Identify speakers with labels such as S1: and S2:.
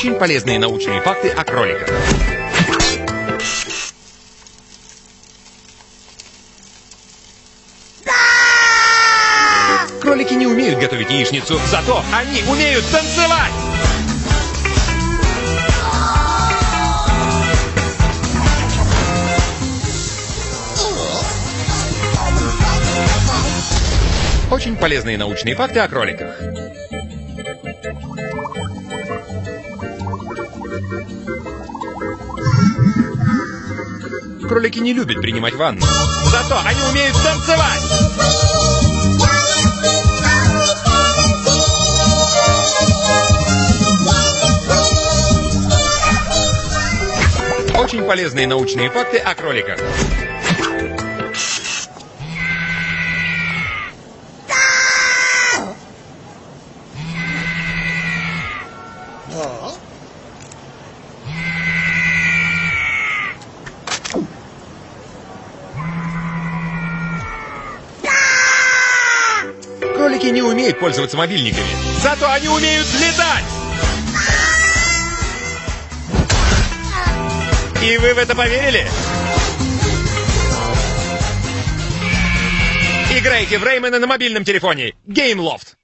S1: Очень полезные научные факты о кроликах. Кролики не умеют готовить яичницу, зато они умеют танцевать! Очень полезные научные факты о кроликах. Кролики не любят принимать ванну. Зато они умеют танцевать! Очень полезные научные факты о кроликах. Кролики не умеют пользоваться мобильниками. Зато они умеют летать! И вы в это поверили? Играйте в Реймена на мобильном телефоне. Геймлофт.